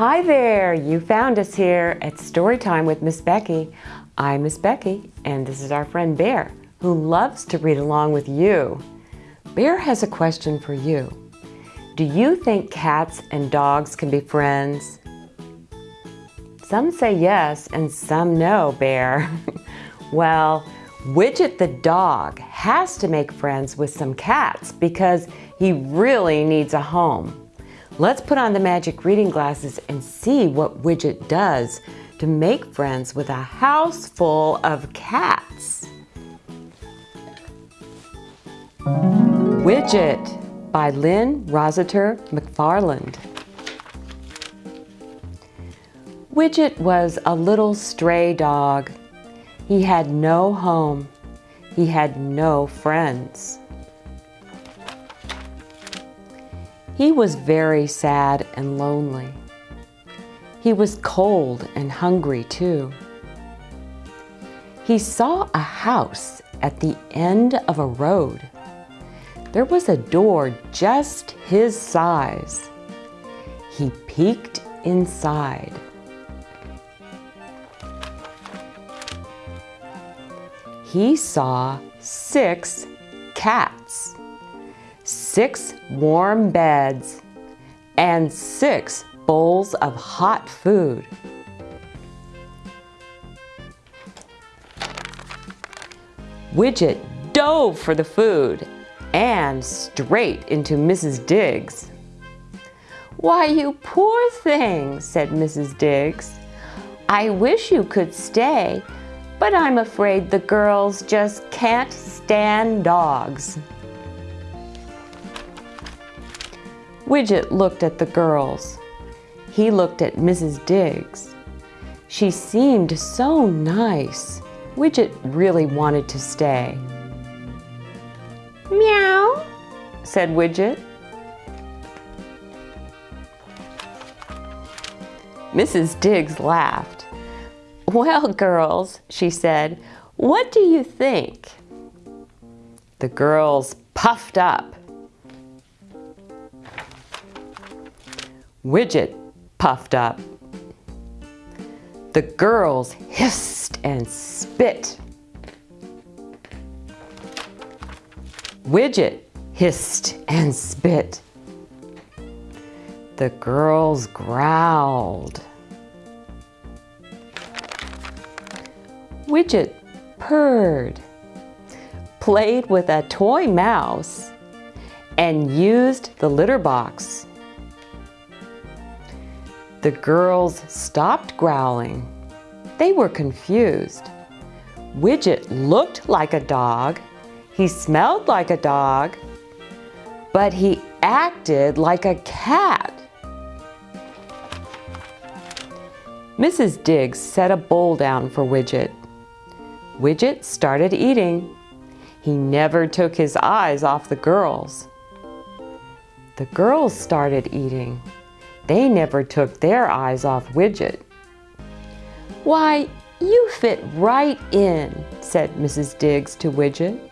Hi there, you found us here at Storytime with Miss Becky. I'm Miss Becky and this is our friend Bear who loves to read along with you. Bear has a question for you. Do you think cats and dogs can be friends? Some say yes and some no, Bear. well, Widget the dog has to make friends with some cats because he really needs a home. Let's put on the magic reading glasses and see what Widget does to make friends with a house full of cats. Widget by Lyn Rossiter McFarland. Widget was a little stray dog. He had no home. He had no friends. He was very sad and lonely. He was cold and hungry too. He saw a house at the end of a road. There was a door just his size. He peeked inside. He saw six cats, six warm beds, and six bowls of hot food. Widget dove for the food and straight into Mrs. Diggs. Why, you poor thing, said Mrs. Diggs. I wish you could stay, but I'm afraid the girls just can't stand dogs. Widget looked at the girls. He looked at Mrs. Diggs. She seemed so nice. Widget really wanted to stay. Meow, said Widget. Mrs. Diggs laughed. Well, girls, she said, what do you think? The girls puffed up. Widget puffed up. The girls hissed and spit. Widget hissed and spit. The girls growled. Widget purred, played with a toy mouse, and used the litter box. The girls stopped growling. They were confused. Widget looked like a dog. He smelled like a dog, but he acted like a cat. Mrs. Diggs set a bowl down for Widget. Widget started eating. He never took his eyes off the girls. The girls started eating. They never took their eyes off Widget. Why, you fit right in, said Mrs. Diggs to Widget.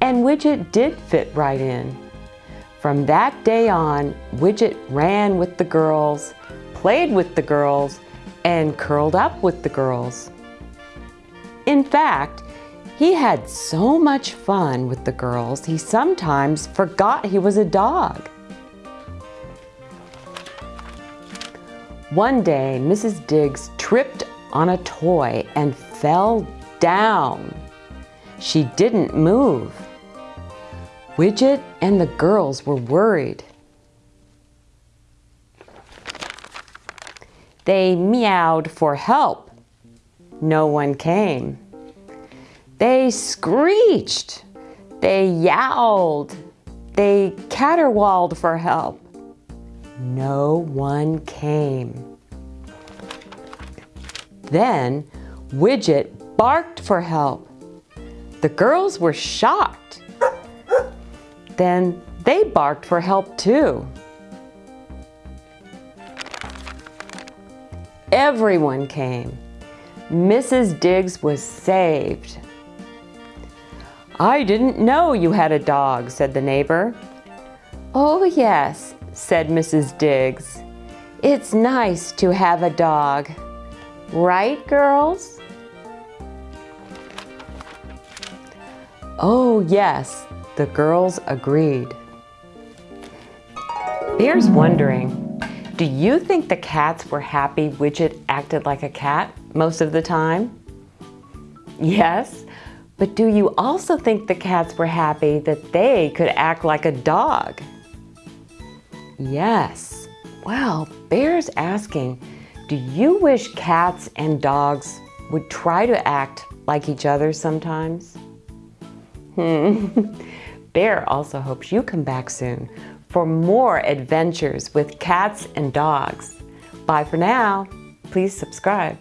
And Widget did fit right in. From that day on, Widget ran with the girls, played with the girls, and curled up with the girls. In fact, he had so much fun with the girls, he sometimes forgot he was a dog. One day, Mrs. Diggs tripped on a toy and fell down. She didn't move. Widget and the girls were worried. They meowed for help. No one came. They screeched. They yowled. They caterwauled for help. No one came. Then Widget barked for help. The girls were shocked. Then they barked for help too. Everyone came. Mrs. Diggs was saved. I didn't know you had a dog, said the neighbor. Oh yes, said Mrs. Diggs. It's nice to have a dog. Right, girls? Oh, yes, the girls agreed. Bear's wondering, do you think the cats were happy Widget acted like a cat most of the time? Yes, but do you also think the cats were happy that they could act like a dog? Yes. Well, Bear's asking, do you wish cats and dogs would try to act like each other sometimes? Hmm. Bear also hopes you come back soon for more adventures with cats and dogs. Bye for now. Please subscribe.